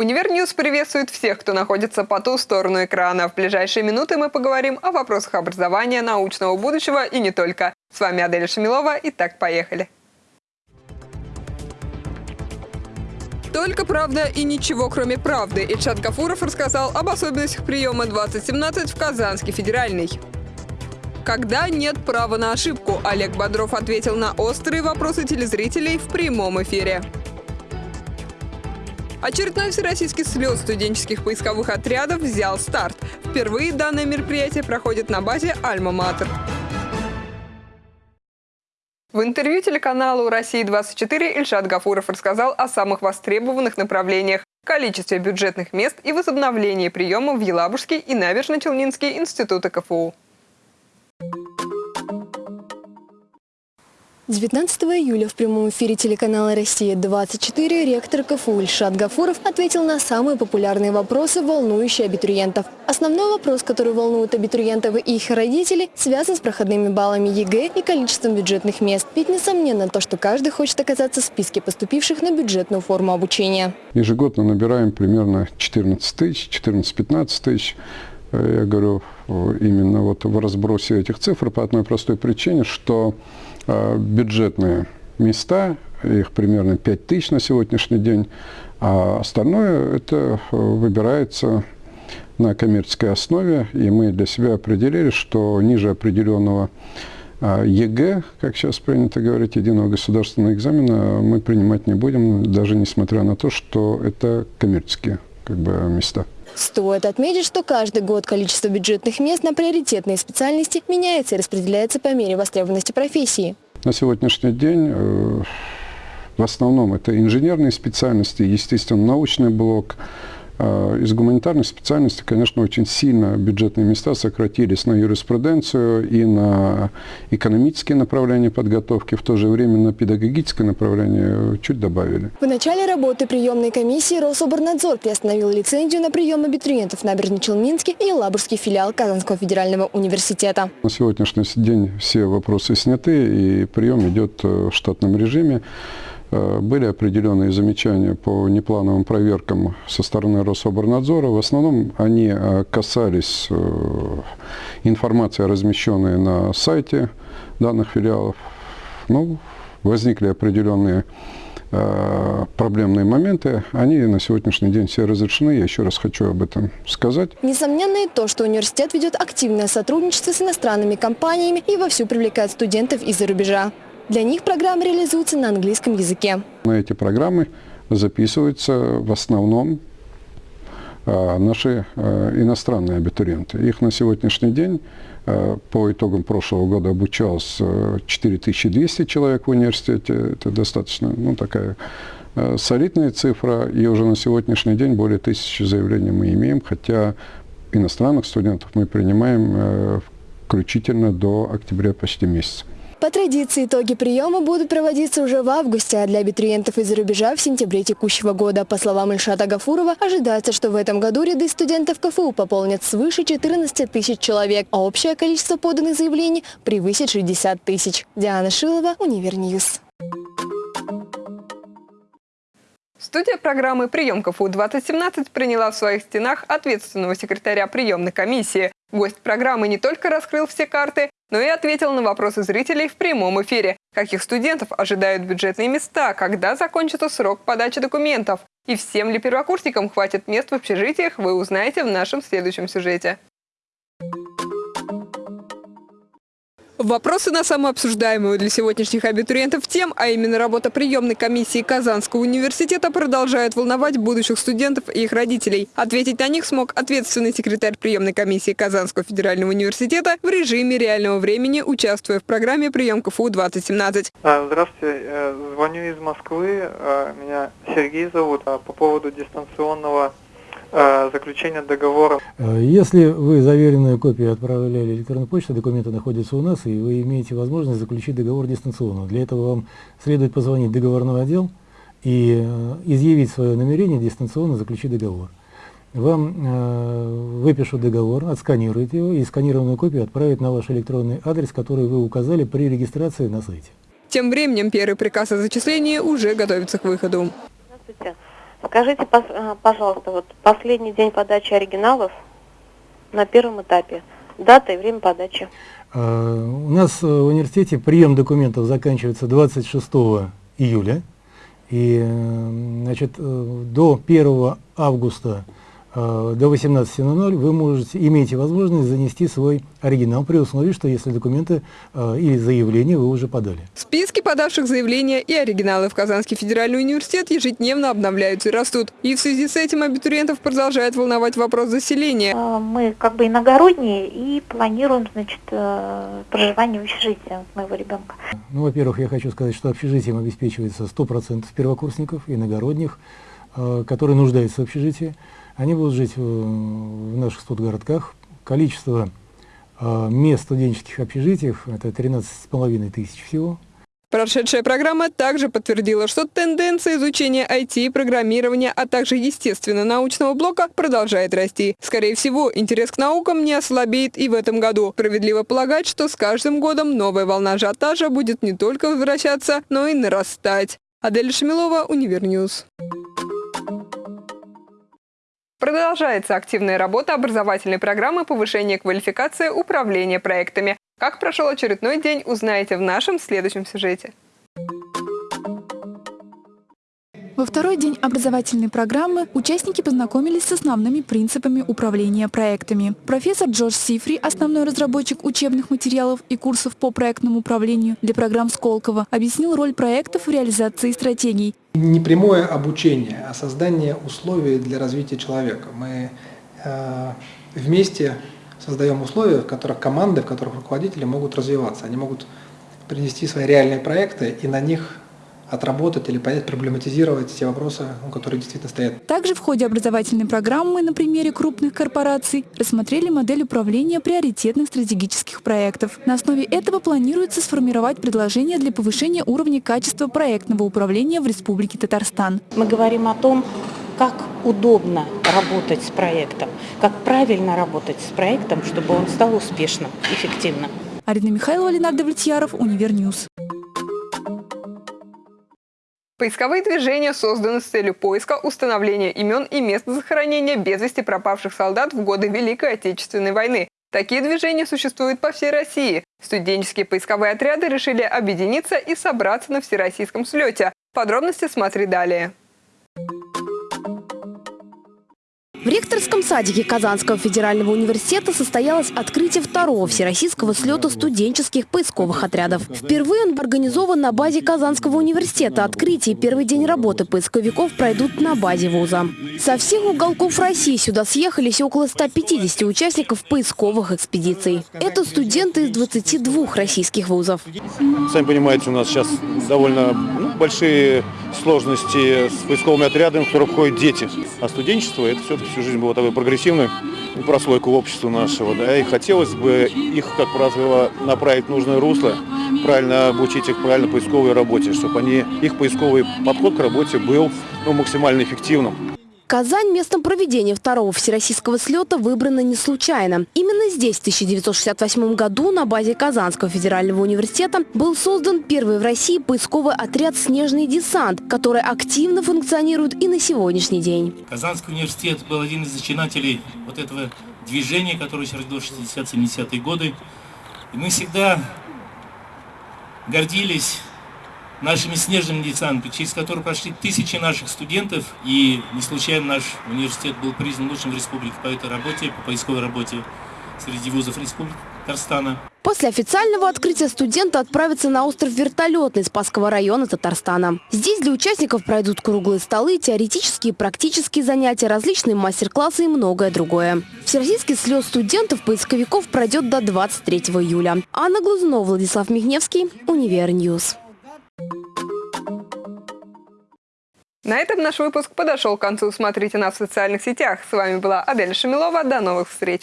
Univer News приветствует всех, кто находится по ту сторону экрана. В ближайшие минуты мы поговорим о вопросах образования, научного будущего и не только. С вами Аделя Шамилова. Итак, поехали. Только правда и ничего, кроме правды. Ильшат Гафуров рассказал об особенностях приема 2017 в Казанский федеральный. Когда нет права на ошибку, Олег Бодров ответил на острые вопросы телезрителей в прямом эфире. Очередной всероссийский слет студенческих поисковых отрядов взял старт. Впервые данное мероприятие проходит на базе «Альма-Матер». В интервью телеканалу «Россия-24» Ильшат Гафуров рассказал о самых востребованных направлениях, количестве бюджетных мест и возобновлении приема в Елабужский и Набережно-Челнинский институты КФУ. 19 июля в прямом эфире телеканала «Россия-24» ректор КФУ Ильшат Гафуров ответил на самые популярные вопросы, волнующие абитуриентов. Основной вопрос, который волнует абитуриентов и их родителей, связан с проходными баллами ЕГЭ и количеством бюджетных мест. Ведь несомненно то, что каждый хочет оказаться в списке поступивших на бюджетную форму обучения. Ежегодно набираем примерно 14 тысяч, 14-15 тысяч. Э, я говорю именно вот в разбросе этих цифр по одной простой причине, что Э, бюджетные места, их примерно 5 тысяч на сегодняшний день, а остальное это э, выбирается на коммерческой основе, и мы для себя определили, что ниже определенного э, ЕГЭ, как сейчас принято говорить, единого государственного экзамена, мы принимать не будем, даже несмотря на то, что это коммерческие как бы, места. Стоит отметить, что каждый год количество бюджетных мест на приоритетные специальности меняется и распределяется по мере востребованности профессии. На сегодняшний день э, в основном это инженерные специальности, естественно, научный блок, из гуманитарных специальностей, конечно, очень сильно бюджетные места сократились на юриспруденцию и на экономические направления подготовки, в то же время на педагогическое направление чуть добавили. В начале работы приемной комиссии Рособорнадзор приостановил лицензию на прием абитуриентов на Набережно-Челнинский и Лабурский филиал Казанского федерального университета. На сегодняшний день все вопросы сняты и прием идет э, в штатном режиме. Э, были определенные замечания по неплановым проверкам со стороны Рособорнадзора. В основном они э, касались э, информации, размещенной на сайте данных филиалов. Ну, возникли определенные проблемные моменты, они на сегодняшний день все разрешены. Я еще раз хочу об этом сказать. Несомненно и то, что университет ведет активное сотрудничество с иностранными компаниями и вовсю привлекает студентов из-за рубежа. Для них программа реализуется на английском языке. Эти программы записываются в основном а, наши а, иностранные абитуриенты. Их на сегодняшний день а, по итогам прошлого года обучалось 4200 человек в университете. Это достаточно ну, такая солидная цифра. И уже на сегодняшний день более тысячи заявлений мы имеем, хотя иностранных студентов мы принимаем включительно до октября почти месяца. По традиции итоги приема будут проводиться уже в августе, а для абитуриентов из-за рубежа в сентябре текущего года. По словам Ильшата Гафурова, ожидается, что в этом году ряды студентов КФУ пополнят свыше 14 тысяч человек, а общее количество поданных заявлений превысит 60 тысяч. Диана Шилова, Univer News. Студия программы «Прием КФУ-2017» приняла в своих стенах ответственного секретаря приемной комиссии. Гость программы не только раскрыл все карты, но и ответил на вопросы зрителей в прямом эфире. Каких студентов ожидают бюджетные места, когда закончится срок подачи документов и всем ли первокурсникам хватит мест в общежитиях, вы узнаете в нашем следующем сюжете. Вопросы на самую обсуждаемую для сегодняшних абитуриентов тем, а именно работа приемной комиссии Казанского университета, продолжает волновать будущих студентов и их родителей. Ответить на них смог ответственный секретарь приемной комиссии Казанского федерального университета в режиме реального времени, участвуя в программе «Прием КФУ-2017». А, здравствуйте, э, звоню из Москвы, а, меня Сергей зовут, а, по поводу дистанционного заключения договора. Э, если вы заверенную копию отправляли электронной почтой, документы находятся у нас, и вы имеете возможность заключить договор дистанционно. Для этого вам следует позвонить в договорной отдел и э, изъявить свое намерение дистанционно заключить договор. Вам э, выпишут договор, отсканируют его и сканированную копию отправят на ваш электронный адрес, который вы указали при регистрации на сайте. Тем временем первый приказ о зачислении уже готовится к выходу. Здравствуйте. Скажите, э, пожалуйста, вот последний день подачи оригиналов на первом этапе. Дата и время подачи. А, У нас э, в университете прием документов заканчивается 26 июля. И э, значит, э, до 1 августа э, до 18.00 вы можете, имеете возможность занести свой оригинал при условии, что если документы э, или заявление вы уже подали. Списки подавших заявления и оригиналы в Казанский федеральный университет ежедневно обновляются и растут. И в связи с этим абитуриентов продолжает волновать вопрос заселения. Э, Мы как бы иногородние и планируем, значит, э, проживание в общежитии моего ребенка. Ну, во-первых, я хочу сказать, что общежитием обеспечивается 100% первокурсников, иногородних, э, которые нуждаются в общежитии. Они будут жить в, в наших студгородках. Количество э, мест студенческих общежитиях – это 13,5 тысяч всего. Прошедшая программа также подтвердила, что тенденция изучения IT программирования, а также естественно-научного блока продолжает расти. Скорее всего, интерес к наукам не ослабеет и в этом году. Справедливо полагать, что с каждым годом новая волна ажиотажа будет не только возвращаться, но и нарастать. Адель Шамилова, Univer News. Продолжается активная работа образовательной программы повышения квалификации управления проектами. Как прошел очередной день, узнаете в нашем следующем сюжете. Во второй день образовательной программы участники познакомились с основными принципами управления проектами. Профессор Джордж Сифри, основной разработчик учебных материалов и курсов по проектному управлению для программ Сколково, объяснил роль проектов в реализации стратегий. Не прямое обучение, а создание условий для развития человека. Мы э, вместе создаем условия, в которых команды, в которых руководители могут развиваться. Они могут принести свои реальные проекты и на них отработать или понять, проблематизировать те вопросы, ну, которые действительно стоят. Также в ходе образовательной программы на примере крупных корпораций рассмотрели модель управления приоритетных стратегических проектов. На основе этого планируется сформировать предложения для повышения уровня качества проектного управления в Республике Татарстан. Мы говорим о том, как удобно работать с проектом, как правильно работать с проектом, чтобы он стал успешным, эффективным. Арина Михайлова, Ленар Давлетьяров, Univer News. Поисковые движения созданы с целью поиска, установления имен и мест захоронения без вести пропавших солдат в годы Великой Отечественной войны. Такие движения существуют по всей России. Студенческие поисковые отряды решили объединиться и собраться на всероссийском слете. Подробности смотри далее. В ректорском садике Казанского федерального университета состоялось открытие второго всероссийского слета студенческих поисковых отрядов. Впервые он организован на базе Казанского университета. Открытие и первый день работы поисковиков пройдут на базе вуза. Со всех уголков России сюда съехались около 150 участников поисковых экспедиций. Это студенты из 22 российских вузов. Сами понимаете, у нас сейчас довольно ну, большие сложности с поисковыми отрядами, в которые входят дети. А студенчество это все-таки всю жизнь было такой прогрессивной прослойку общества нашего. Да, и хотелось бы их, как правило, направить в нужное русло, правильно обучить их правильно поисковой работе, чтобы они, их поисковый подход к работе был ну, максимально эффективным. Казань местом проведения второго всероссийского слета выбрана не случайно. Именно здесь в 1968 году на базе Казанского федерального университета был создан первый в России поисковый отряд «Снежный десант», который активно функционирует и на сегодняшний день. Казанский университет был один из зачинателей вот этого движения, которое родилось в 60-70-е годы. И мы всегда гордились нашими снежными десантами, через которые прошли тысячи наших студентов, и не случайно наш университет был признан лучшим в республике по этой работе, по поисковой работе среди вузов республики Татарстана. После официального открытия студенты отправятся на остров Вертолетный Спасского района Татарстана. Здесь для участников пройдут круглые столы, теоретические и практические занятия, различные мастер-классы и многое другое. Всероссийский слет студентов-поисковиков пройдет до 23 июля. Анна Глазунова, Владислав Михневский, Univer News. На этом наш выпуск подошел к концу. Смотрите нас в социальных сетях. С вами была Адель Шамилова. До новых встреч!